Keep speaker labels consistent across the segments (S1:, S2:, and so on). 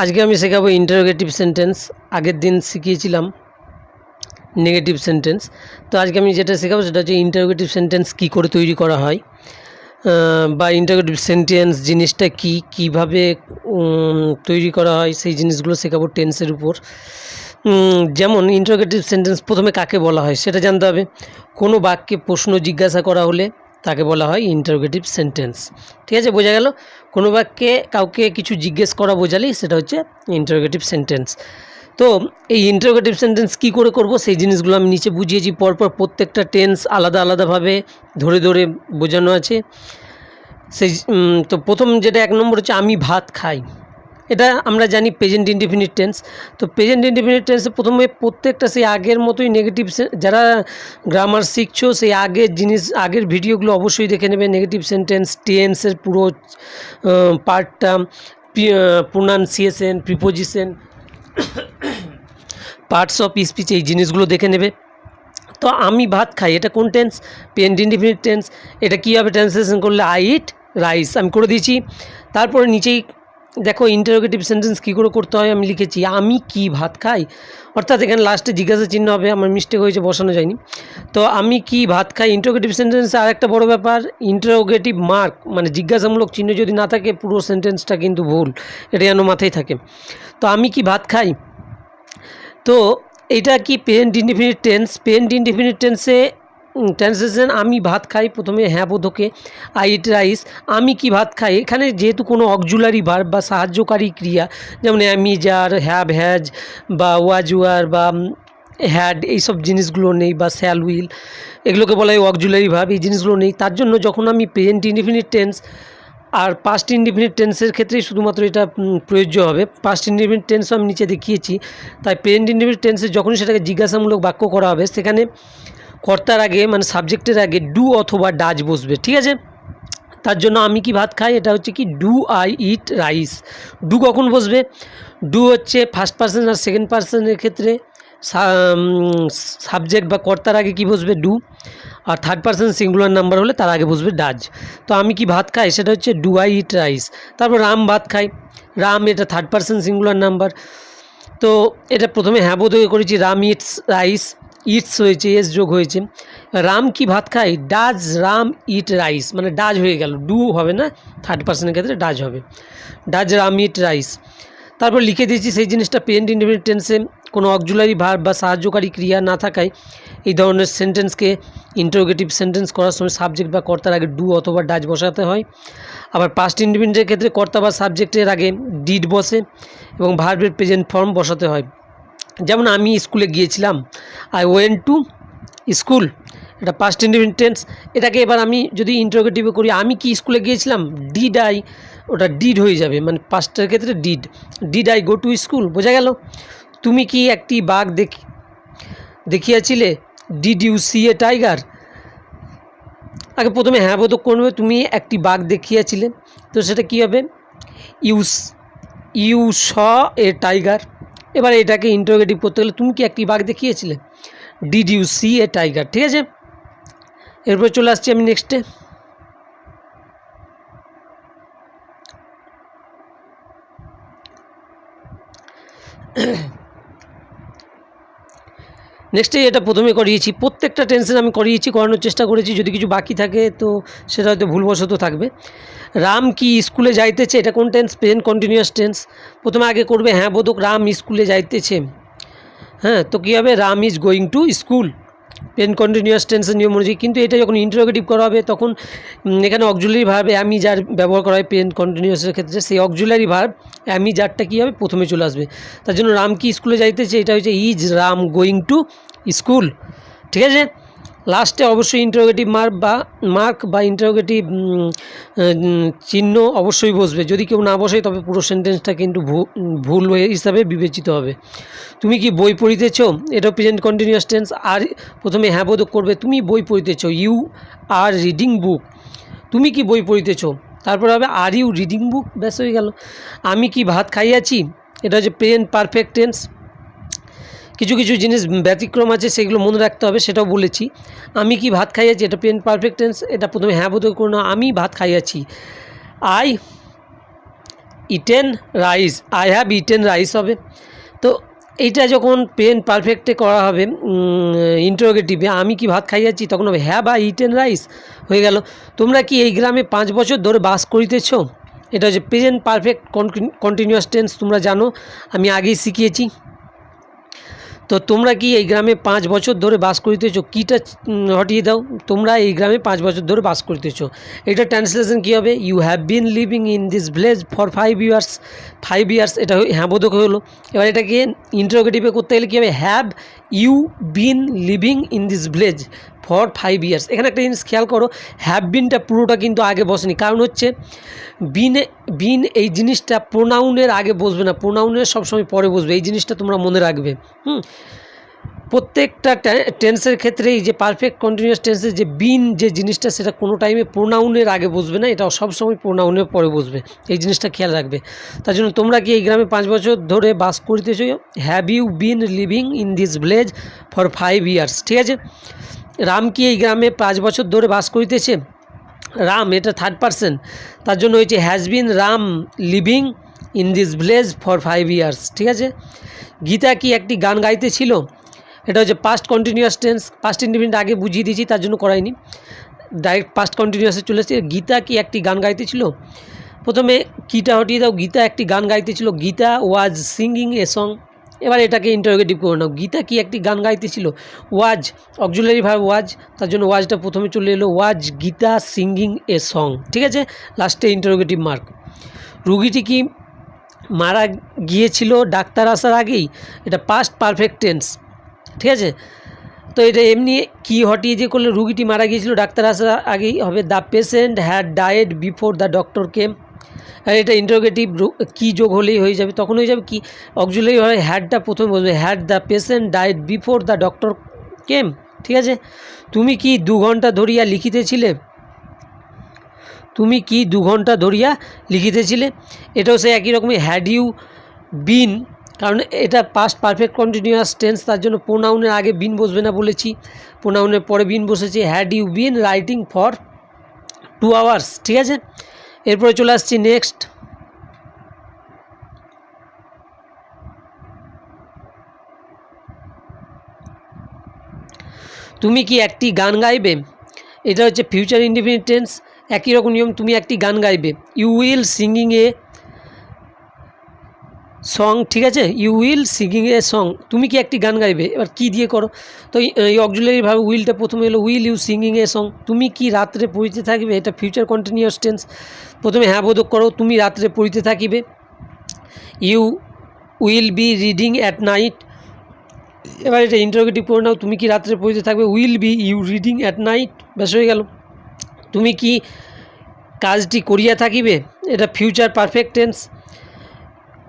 S1: আজকে আমি শেখাবো ইন্টারোগেটিভ সেন্টেন্স আগের দিন শিখিয়েছিলাম নেগেটিভ সেন্টেন্স তো আজকে আমি যেটা শেখাবো সেটা হচ্ছে ইন্টারোগেটিভ সেন্টেন্স কী করে তৈরি করা হয় বা ইন্টারোগেটিভ সেন্টেন্স জিনিসটা কী, কীভাবে তৈরি করা হয়, সেই জিনিসগুলো শেখাবো টেন্সের উপর। যেমন ইন্টারোগেটিভ সেন্টেন্স প্রথমে কাকে বলা হয় সেটা জানতে হবে। কোনো বাক্যে প্রশ্ন জিজ্ঞাসা করা হলে তাকে বলা হয় ইন্টারোগেটিভ সেন্টেন্স ঠিক আছে, বোঝা গেল? কোনো বাক্যে কাউকে কিছু জিজ্ঞেস করা বোঝালেই সেটা হচ্ছে ইন্টারোগেটিভ সেন্টেন্স তো এই ইন্টারোগেটিভ সেন্টেন্স কি করে করব? সেই জিনিসগুলো আমি নিচে বুঝিয়েছি। পরপর প্রত্যেকটা টেন্স আলাদা আলাদাভাবে ধরে ধরে বোঝানো আছে। সেই তো প্রথম যেটা এক নম্বর হচ্ছে, আমি ভাত খাই। এটা আমরা জানি প্রেজেন্ট ইনডিফিনিট টেন্স তো প্রেজেন্ট ইনডিফিনিট টেন্সে প্রথমে প্রত্যেকটা সেই আগের মতোই নেগেটিভ যারা গ্রামার শিখছো, সেই আগের জিনিস, আগের ভিডিওগুলো অবশ্যই দেখে নেবে। নেগেটিভ সেন্টেন্স টেন্সের পুরো পার্টটা pronunciation preposition parts of speech এই জিনিসগুলো দেখে নেবে। তো আমি ভাত খাই, এটা কোন টেন্স পেন্ট ইনডিফিনিট টেন্স এটা কীভাবে ট্রান্সলেশন করলে আই ইট রাইস আমি করে দিয়েছি। তারপরে নিচেই দেখো ইন্টারোগেটিভ সেন্টেন্স কী করে করতে হয় আমি লিখেছি, আমি কি ভাত খাই? অর্থাৎ এখানে লাস্টে জিজ্ঞাসা চিহ্ন হবে, আমার মিস্টেক হয়েছে, বসানো যায়নি। তো আমি কি ভাত খাই? ইন্টারোগেটিভ সেন্টেন্সে আরেকটা বড় ব্যাপার ইন্টারোগেটিভ মার্ক মানে জিজ্ঞাসামূলক চিহ্ন যদি না থাকে, পুরো সেন্টেন্সটা কিন্তু ভুল, এটা যেন মাথায় থাকে। তো আমি কি ভাত খাই? তো এটা কি present indefinite tense present indefinite টেন্সে ট্রান্সলেশন আমি ভাত খাই প্রথমে হ্যাঁ বোধকে আই ইট রাইস আমি কি ভাত খাই? এখানে যেহেতু কোনো অকজুলারি ভার্ব বা সাহায্যকারী ক্রিয়া, যেমন আমি যার হ্যাভ হ্যাজ বা ওয়াজ ওয়ার বা হ্যাড এইসব জিনিসগুলো নেই বা স্যাল উইল এগুলোকে বলা হয় অকজুলারি ভার্ব এই জিনিসগুলো নেই। তার জন্য যখন আমি প্রেজেন্ট ইনডিফিনিট টেন্স আর পাস্ট ইনডিফিনিট টেন্সের ক্ষেত্রেই শুধুমাত্র এটা প্রযোজ্য হবে। পাস্ট ইনডিফিনিট টেন্সও আমি নিচে দেখিয়েছি। তাই প্রেজেন্ট ইনডিফিনিট টেন্সে যখনই সেটাকে জিজ্ঞাসামূলক বাক্য করা হবে, সেখানে কর্তার আগে মানে সাবজেক্টের আগে ডু অথবা ডাজ বসবে, ঠিক আছে? তার জন্য আমি কি ভাত খাই? এটা হচ্ছে কি do I eat rice do কখন বসবে? ডু হচ্ছে ফার্স্ট পার্সন আর সেকেন্ড পার্সনের ক্ষেত্রে সাবজেক্ট বা কর্তার আগে কি বসবে? ডু আর থার্ড পার্সন সিঙ্গুলার নাম্বার হলে তার আগে বসবে ডাজ তো আমি কি ভাত খাই? সেটা হচ্ছে ডু আই ইট রাইস তারপর রাম ভাত খাই। রাম এটা থার্ড পার্সন সিঙ্গুলার নাম্বার তো এটা প্রথমে হ্যাঁ বোধ করেছি, রাম ইটস রাইস ইটস হয়েছে এস যোগ হয়েছে। রাম কি ভাত খায়? ডাজ রাম ইট রাইস মানে ডাজ হয়ে গেল। ডু হবে না থার্ড পার্সনের ক্ষেত্রে ডাজ হবে। ডাজ রাম ইট রাইস তারপর লিখে দিয়েছি, সেই জিনিসটা পেন্ট ইন্ডিপেন্ডেন্ট টেন্সে কোনো অকজুলারি ভার বা সাহায্যকারী ক্রিয়া না থাকায় এই ধরনের সেন্টেন্সকে ইন্টারোগেটিভ সেন্টেন্স করার সময় সাবজেক্ট বা কর্তার আগে ডু অথবা ডাজ বসাতে হয়। আবার পাস্ট ইন্ডিপেন্ডেন্টের ক্ষেত্রে কর্তা বা সাবজেক্টের আগে ডিড বসে এবং ভার্বের প্রেজেন্ট ফর্ম বসাতে হয়। যেমন আমি স্কুলে গিয়েছিলাম আই ওয়েন টু স্কুল এটা পাস্ট ইন্ডিপেন্ডেন্স এটাকে এবার আমি যদি ইন্টারোগেটিভে করি, আমি কি স্কুলে গিয়েছিলাম? ডিড আই ওটা ডিড হয়ে যাবে মানে পাস্টের ক্ষেত্রে did did I go to school বোঝা গেল? তুমি কি একটি বাঘ দেখি দেখিয়াছিলে? Did you see a tiger আগে প্রথমে হ্যাঁ বোধক করবে তুমি একটি বাঘ দেখিয়াছিলে, তো সেটা কী হবে? Use you saw a tiger এবার এটাকে ইন্টারোগেটিভ করতে গেলে তুমি কি একটি বাঘ দেখিয়েছিলে? Did you see a tiger ঠিক আছে? এরপরে চলে আসছি আমি নেক্সটে নেক্সটে এটা প্রথমে করিয়েছি। প্রত্যেকটা টেনশন আমি করিয়েছি, করানোর চেষ্টা করেছি। যদি কিছু বাকি থাকে, তো সেটা হয়তো ভুলবশত থাকবে। রাম কি স্কুলে যাইতেছে? এটা কোন টেন্স প্রেজেন্ট কন্টিনিউয়াস টেন্স প্রথমে আগে করবে হ্যাঁ বোধক রাম স্কুলে যাইতেছে। হ্যাঁ তো কী হবে? Ram is going to school pen continuous টেন্সের নিয়ম অনুযায়ী কিন্তু এটা যখন ইন্টারোগেটিভ করা হবে, তখন এখানে অক্সুলারি ভার্ব অ্যামি যার ব্যবহার করা হয় পেন কন্টিনিউয়াসের ক্ষেত্রে, সেই অক্সুলারি ভার্ব অ্যামি যারটা কী হবে, প্রথমে চলে আসবে। তার জন্য রাম কি স্কুলে যাইতেছে? এটা হচ্ছে is Ram going to school ঠিক আছে? লাস্টে অবশ্যই ইন্টারোগেটিভ মার্ক বা মার্ক বা ইন্টারোগেটিভ চিহ্ন অবশ্যই বসবে। যদি কেউ না বসে, তবে পুরো সেন্টেন্সটা কিন্তু ভুল হিসাবে বিবেচিত হবে। তুমি কি বই পড়িতেছ? এটা প্রেজেন্ট কন্টিনিউয়াস টেন্স আর প্রথমে হ্যাঁ বোধক করবে, তুমি বই পড়িতেছ? ইউ আর রিডিং বুক তুমি কি বই পড়িতেছ? তারপর হবে আর ইউ রিডিং বুক ব্যাস হয়ে গেল। আমি কি ভাত খাইয়াছি? এটা হচ্ছে প্রেজেন্ট পারফেক্ট টেন্স কিছু কিছু জিনিস ব্যতিক্রম আছে, সেগুলো মনে রাখতে হবে, সেটাও বলেছি। আমি কি ভাত খাইয়াছি? এটা পেন পারফেক্ট টেন্স এটা প্রথমে হ্যাঁ বোধ করো না, আমি ভাত খাইয়াছি। I eaten rice I have eaten rice হবে। তো এইটা যখন পেন পারফেক্টে করা হবে ইন্টারোগেটিভে আমি কি ভাত খাইয়াছি? তখন হবে হ্যাভ আই ইটেন রাইস হয়ে গেল। তোমরা কি এই গ্রামে পাঁচ বছর ধরে বাস করিতেছ? এটা হচ্ছে প্রেজেন্ট পারফেক্ট কন্টিনিউয়াস টেন্স তোমরা জানো। আমি আগেই শিখিয়েছি। তো তোমরা কি এই গ্রামে পাঁচ বছর ধরে বাস করিতেছ? কীটা হটিয়ে দাও। তোমরা এই গ্রামে পাঁচ বছর ধরে বাস করিতেছ। এটা ট্রান্সলেশন কী হবে? You have been living in this village for five years five years এটা হয়ে- হ্যাঁ বোধক হলো এবার এটাকে ইন্টারোগেটিভে করতে গেলে কী হবে? Have you been living in this village for five years. এখানে একটা জিনিস খেয়াল করো হ্যাভ বিনটা পুরোটা কিন্তু আগে বসেনি। কারণ হচ্ছে বিন বিন এই জিনিসটা প্রোনাউনের আগে বসবে না। প্রোনাউনের সবসময় পরে বসবে। এই জিনিসটা তোমরা মনে রাখবে। হুম? প্রত্যেকটা টেন্সের ক্ষেত্রে এই যে পারফেক্ট কন্টিনিউয়াস টেন্সের যে বিন যে জিনিসটা, সেটা কোনো টাইমে প্রোনাউনের আগে বসবে না। এটা সবসময় প্রোনাউনের পরে বসবে। এই জিনিসটা খেয়াল রাখবে। তার জন্য তোমরা কি এই গ্রামে পাঁচ বছর ধরে বাস করিতেছ? Have you been living in this village for five years ঠিক আছে? রাম কি এই গ্রামে পাঁচ বছর ধরে বাস করিতেছে? রাম, এটা থার্ড পার্সন তার জন্য হয়েছে has been Ram living in this village for five years ঠিক আছে? গীতা কি একটি গান গাইতেছিল এটা হচ্ছে past continuous tense past independent আগে বুঝিয়ে দিয়েছি, তার জন্য করাইনি। ডাইরেক্ট পাস্ট কন্টিনিউয়াসে চলে এসেছে। গীতা কি একটি গান গাইতেছিল প্রথমে কিটা হটিয়ে দাও, গীতা একটি গান গাইতেছিল Gita was singing a song এবার এটাকে ইন্টারোগেটিভ করে নাও। গীতা কি একটি গান গাইতেছিল? ওয়াজ, অক্সুলারি ভাব ওয়াজ, তার জন্য ওয়াজটা প্রথমে চলে এলো, was, Gita singing a song ঠিক আছে? লাস্টে ইন্টারোগেটিভ মার্ক রুগীটি কি মারা গিয়েছিল ডাক্তার আসার আগেই? এটা পাস্ট পারফেক্ট টেন্স ঠিক আছে? তো এটা এমনি কি হটিয়ে যে করলে? রুগীটি মারা গিয়েছিল ডাক্তার আসার আগেই হবে the patient had died before the doctor came আর এটা ইন্টারোগেটিভ কি যোগ হলেই হয়ে যাবে, তখন হয়ে যাবে কি? অক্সুলারি হয় হ্যাডটা প্রথমে বলবে had the patient died before the doctor came ঠিক আছে? তুমি কি দু ঘণ্টা ধরিয়া লিখিতেছিলে? তুমি কি দু ঘণ্টা ধরিয়া লিখিতেছিলে? এটাও সে একই রকমই হ্যাড ইউ বিন কারণ এটা পাস্ট পারফেক্ট কন্টিনিউয়াস টেন্স তার জন্য প্রোনাউনের আগে বিন বসবে না বলেছি প্রোনাউনের পরে বিন বসেছে had you been writing for two hours ঠিক আছে? এরপরে চলে আসছি নেক্সট তুমি কি একটি গান গাইবে? এটা হচ্ছে ফিউচার ইন্ডিপেন্ডেন্স একই রকম নিয়ম, তুমি একটি গান গাইবে। You will singing a song ঠিক আছে? You will singing a song তুমি কি একটি গান গাইবে? এবার কি দিয়ে করো? তো এই- অক্সুলারিভাবে উইলটা প্রথমে এলো will you singing a song তুমি কি রাত্রে পড়িতে থাকবে? এটা ফিউচার কন্টিনিউয়াস টেন্স প্রথমে হ্যাঁ বোধক করো, তুমি রাত্রে পড়িতে থাকিবে। You will be reading at night এবার এটা ইন্টারোগেটিভ করে নাও, তুমি কি রাত্রে পড়িতে থাকবে? Will be you reading at night ব্যাস হয়ে গেল। তুমি কি কাজটি করিয়া থাকিবে? এটা ফিউচার পারফেক্ট টেন্স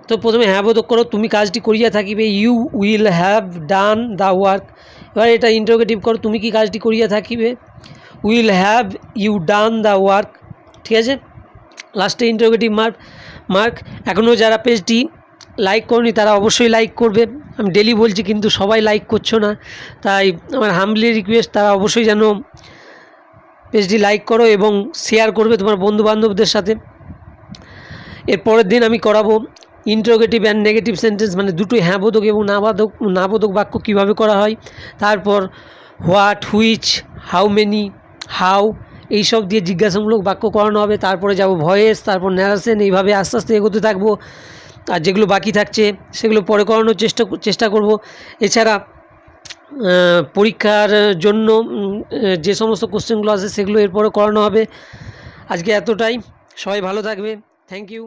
S1: তো প্রথমে হ্যাঁ বোধক করো, তুমি কাজটি করিয়া থাকিবে you will have done the work এবার এটা ইন্টারোগেটিভ করো, তুমি কি কাজটি করিয়া থাকিবে? Will have you done the work ঠিক আছে? লাস্টে ইন্টারোগেটিভ মার্ক মার্ক এখনও যারা পেজটি লাইক করনি, তারা অবশ্যই লাইক করবে। আমি ডেলি বলছি, কিন্তু সবাই লাইক করছ না। তাই আমার হামলি রিকোয়েস্ট তারা অবশ্যই যেন পেজটি লাইক করো এবং শেয়ার করবে তোমার বন্ধু বান্ধবদের সাথে। এর পরের দিন আমি করাবো। ইন্টারোগেটিভ অ্যান্ড নেগেটিভ সেন্টেন্স মানে দুটোই হ্যাঁ বোধক এবং না বাধক বাক্য কীভাবে করা হয়, তারপর what which how many how এইসব দিয়ে জিজ্ঞাসামূলক বাক্য করানো হবে, তারপরে যাব ভয়েস তারপর ন্যারাসেন এইভাবে আস্তে আস্তে এগোতে থাকব, আর যেগুলো বাকি থাকছে সেগুলো পরে করানোর চেষ্টা চেষ্টা করব। এছাড়া পরীক্ষার জন্য যে সমস্ত কোশ্চেনগুলো আছে সেগুলো এরপরে করানো হবে। আজকে এতটাই। সবাই ভালো থাকবে। Thank you